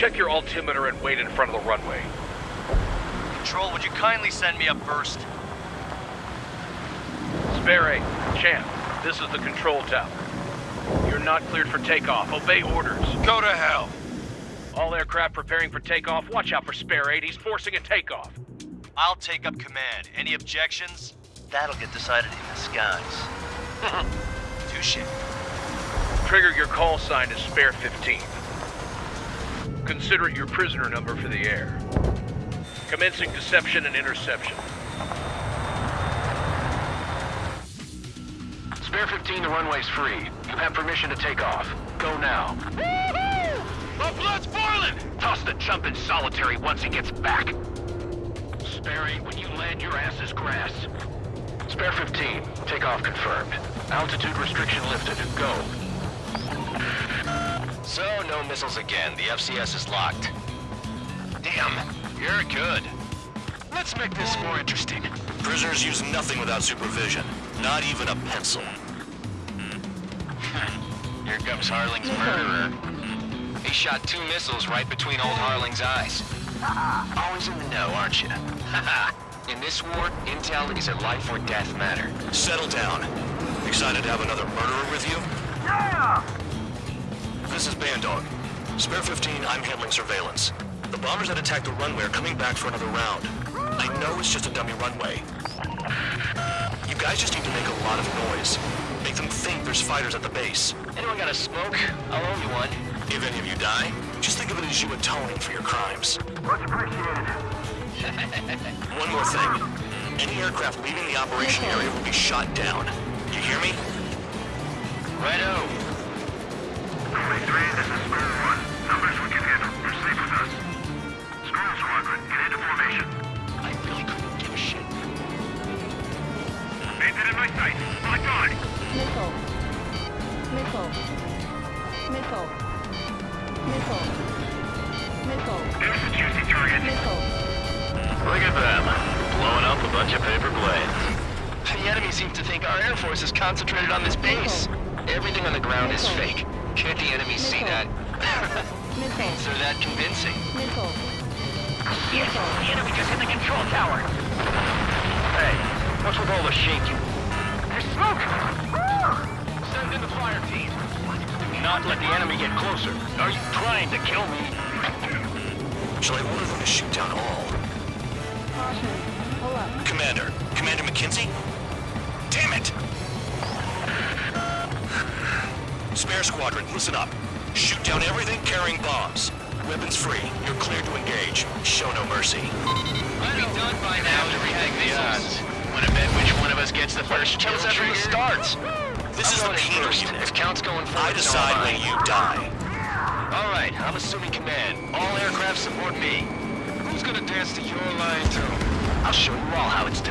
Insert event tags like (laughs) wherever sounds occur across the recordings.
check your altimeter and wait in front of the runway. Control, would you kindly send me up first? Spare 8, Champ, this is the control tower. You're not cleared for takeoff. Obey orders. Go to hell. All aircraft preparing for takeoff. Watch out for Spare 8. He's forcing a takeoff. I'll take up command. Any objections? That'll get decided in the skies. (laughs) Touche. Trigger, your call sign to Spare 15. Consider it your prisoner number for the air. Commencing deception and interception. Spare 15, the runway's free. You have permission to take off. Go now. My blood's boiling! Toss the chump in solitary once he gets back. Spare 8, when you land, your ass is grass. Spare 15, takeoff confirmed. Altitude restriction lifted. Go. So, no missiles again. The FCS is locked. Damn, you're good. Let's make this more interesting. Prisoners use nothing without supervision. Not even a pencil. Hmm. (laughs) Here comes Harling's murderer. He shot two missiles right between old Harling's eyes. Always in the know, aren't you? (laughs) in this war, intel is a life or death matter. Settle down. Excited to have another murderer with you? Yeah! This is Bandog. Spare 15, I'm handling surveillance. The bombers that attacked the runway are coming back for another round. I know it's just a dummy runway. You guys just need to make a lot of noise. Make them think there's fighters at the base. Anyone got a smoke? I'll owe you one. If any of you die, just think of it as you atoning for your crimes. Much appreciated. (laughs) One more thing. Any aircraft leaving the operation area will be shot down. You hear me? Righto. Seems to think our Air Force is concentrated on this base. Everything on the ground is fake. Can't the enemy see that? Missile. So that convincing. Missile. Yes, the enemy just hit the control tower. Hey, what's with all the shaking? There's smoke! Send in the fire team. Do not let the enemy get closer. Are you trying to kill me? Shall I order them to shoot down all? Caution. Pull up. Commander. Commander McKinsey? Damn it! Spare squadron, listen up. Shoot down everything carrying bombs. Weapons free. You're cleared to engage. Show no mercy. I'd be done by now to rehack the odds. Want to bet which one of us gets the first Tell us after it starts. This is the first. unit. If count's going forward, I decide when you die. All right, I'm assuming command. All aircraft support me. Who's gonna dance to your line, too? I'll show you all how it's done.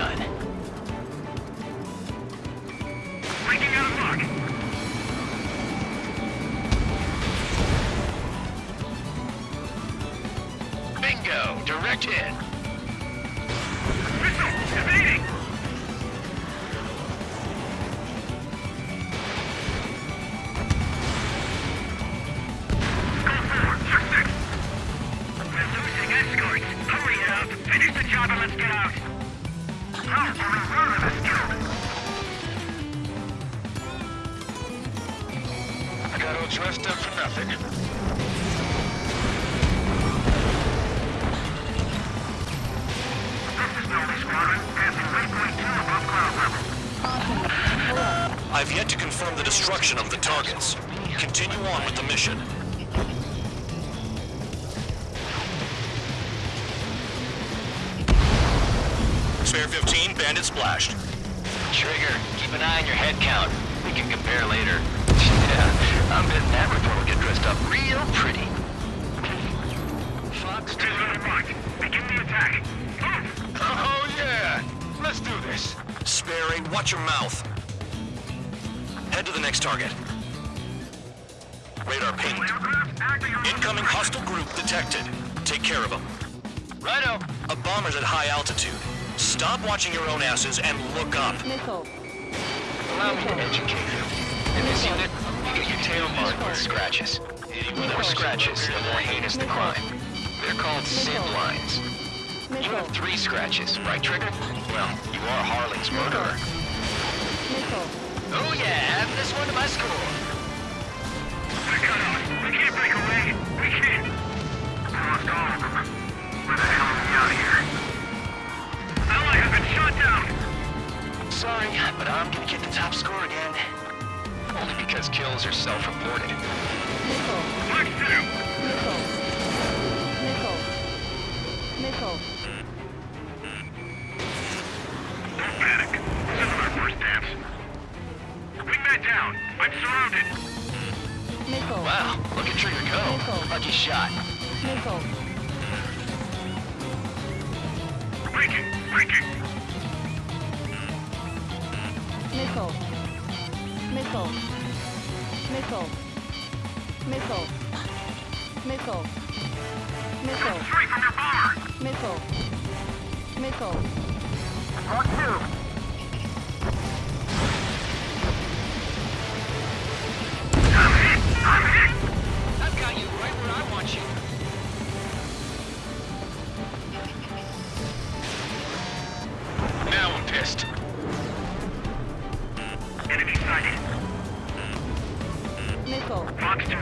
Finish the job and let's get out. We're a murder this. I got all dressed up for nothing. This is Noble Squadron. Passing 3.2 above cloud level. Caution. Pull up. I've yet to confirm the destruction of the targets. Continue on with the mission. Spare 15, bandit splashed. Trigger, keep an eye on your head count. We can compare later. (laughs) Yeah, I'm betting that report will get dressed up real pretty. Fox, Visual marked. Begin the attack. Move! Oh, yeah! Let's do this. Spare 8, watch your mouth. Head to the next target. Radar pinged. Aircraft acting on... Incoming hostile group detected. Take care of them. Righto. A bomber's at high altitude. Stop watching your own asses and look up. Missile. Allow me to educate you. In this unit, you get your tail marked with scratches. The more scratches, the more heinous the crime. They're called SID lines. You have three scratches, right, Trigger? Well, you are Harling's murderer. Oh yeah, add this one to my score. We're cut out. We can't break away. We can't. We lost all of them. Where the hell are we out of here? Has been shot down. Sorry, but I'm gonna get the top score again. Only because kills are self-reported. Missile. Mark two. Missile. Missile. Missile. Don't panic. This isn't our first dance. Wingman down. I'm surrounded. Missile. Wow, look at Trigger go. Missile. Lucky shot. Missile. Breaking. Breaking. Missile. Missile. Missile. Missile. Missile. Missile. Straight from your bomber. Missile. Missile. Mark two. I've got you right where I want you. Now I'm pissed. Enemy sighted. Missile. Fox two.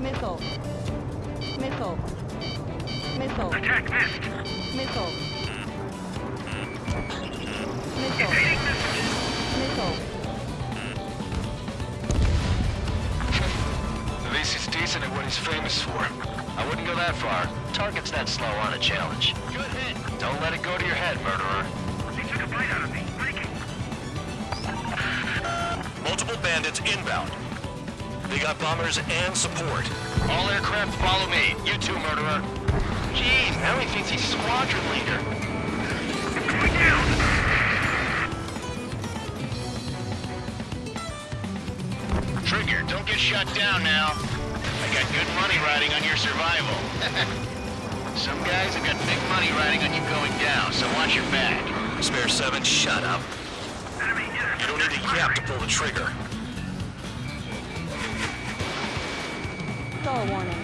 Missile. Missile. Missile. Attack missed. Missile. Missile. Evading missile. Missile. At least he's decent at what he's famous for. I wouldn't go that far. Target's that slow on a challenge. Good hit. Don't let it go to your head, murderer. Multiple bandits inbound. They got bombers and support. All aircraft follow me. You too, murderer. Jeez, now he thinks he's squadron leader. Going down. Trigger, don't get shot down now. I got good money riding on your survival. (laughs) Some guys have got big money riding on you going down, so watch your back. Spare 7, shut up. You don't need to yap to pull the trigger. Stall warning.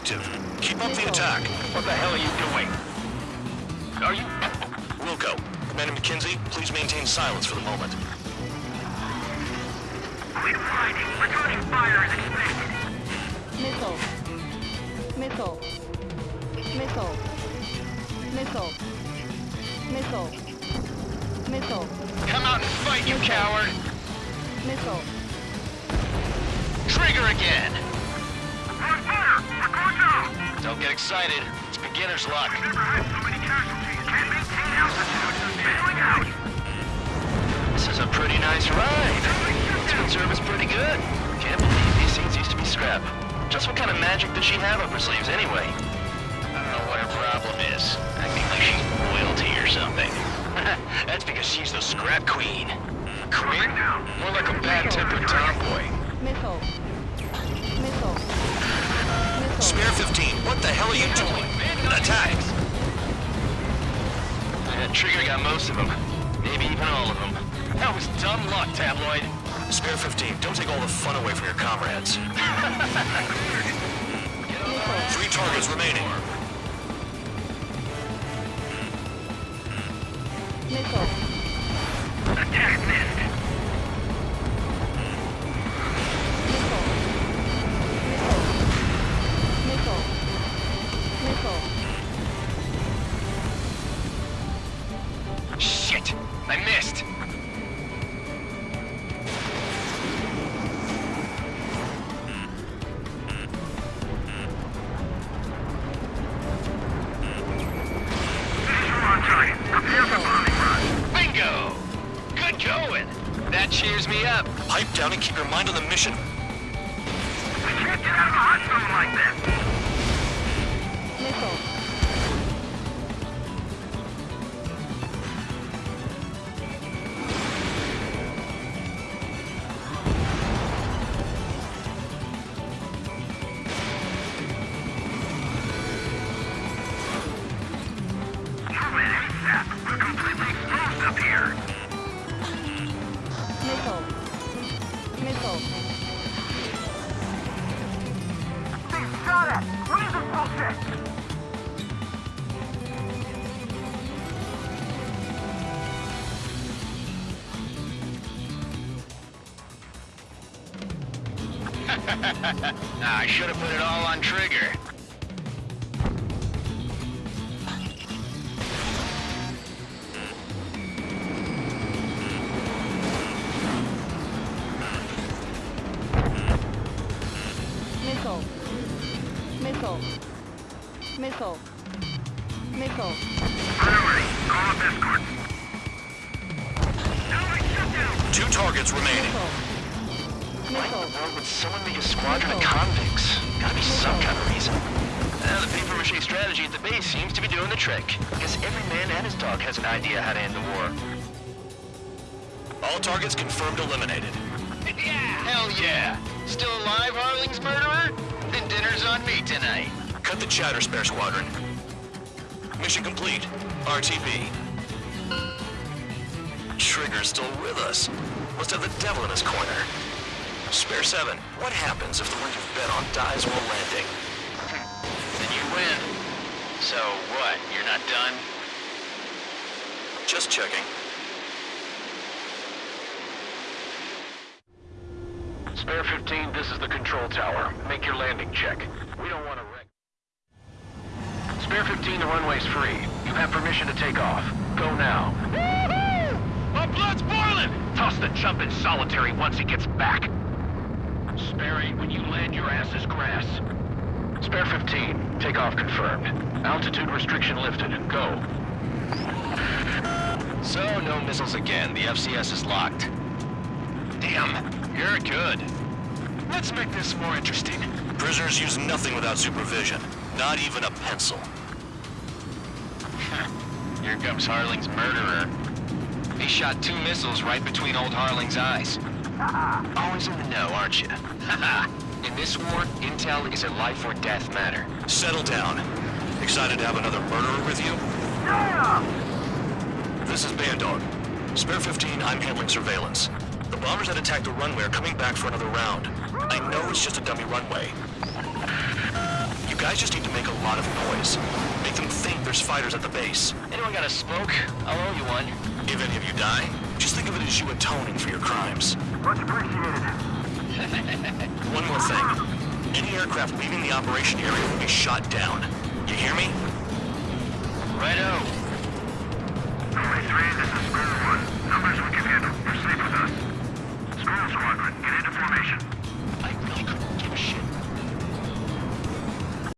Active. Keep up the attack. What the hell are you doing? Are you... Wilco, Commander McKenzie, please maintain silence for the moment. Quit fighting! Returning fire is expected! Missile. Missile. Missile. Missile. Missile. Missile. Come out and fight, you coward! Missile. Trigger again! Get excited. It's beginner's luck. Never had so many casualties. Can't maintain altitude. Bailing out! This is a pretty nice ride. Speed service pretty good. Can't believe these things used to be scrap. Just what kind of magic does she have up her sleeves anyway? I don't know what her problem is. Acting like she's royalty or something. (laughs) That's because she's the scrap queen. Queen? More like a bad-tempered tomboy. Missile. Missile. Missile. Spare 15, what the hell are you doing? Attack! That trigger got most of them. Maybe even all of them. That was dumb luck, tabloid. Spare 15, don't take all the fun away from your comrades. (laughs) Three targets remaining. Missile. Attack missed! Pipe down and keep your mind on the mission. (laughs) I should have put it all on trigger. Missile. Missile. Missile. Missile. Priority. Call up escort. Enemy shutdown! Two targets remaining. Missile. Missile. Why would someone make a squadron of convicts? Gotta be some kind of reason. Uh, the paper mache strategy at the base seems to be doing the trick. Guess every man and his dog has an idea how to end the war. All targets confirmed eliminated. (laughs) Yeah! Hell yeah! Still alive, Harling's murderer? Then dinner's on me tonight. Cut the chatter, Spare Squadron. Mission complete. RTB. Trigger's still with us. Must have the devil in his corner. Spare 7, what happens if the one you've bet on dies while landing? Then you win. So what, you're not done? Just checking. Spare 15, this is the control tower. Make your landing check. We don't want to wreck... Spare 15, the runway's free. You have permission to take off. Go now. My blood's boiling! Toss the chump in solitary once he gets back. Spare 8, when you land, your ass is grass. Spare 15, takeoff confirmed. Altitude restriction lifted. Go. So, no missiles again. The FCS is locked. Damn, you're good. Let's make this more interesting. Prisoners use nothing without supervision. Not even a pencil. (laughs) Here comes Harling's murderer. He shot two missiles right between old Harling's eyes. (laughs) Always in the know, aren't you? (laughs) in this war, intel is a life or death matter. Settle down. Excited to have another murderer with you? Yeah! This is Bandog. Spare 15, I'm handling surveillance. The bombers that attacked the runway are coming back for another round. I know it's just a dummy runway. You guys just need to make a lot of noise. Make them think there's fighters at the base. Anyone got a smoke? I'll owe you one. If any of you die, just think of it as you atoning for your crimes. Much appreciated. (laughs) One more thing. Any aircraft leaving the operation area will be shot down. You hear me? Righto. Only three. this is Squirrel 1. Numbers we can handle. Proceed with us. Squirrel Squadron, get into formation. I really couldn't give a shit.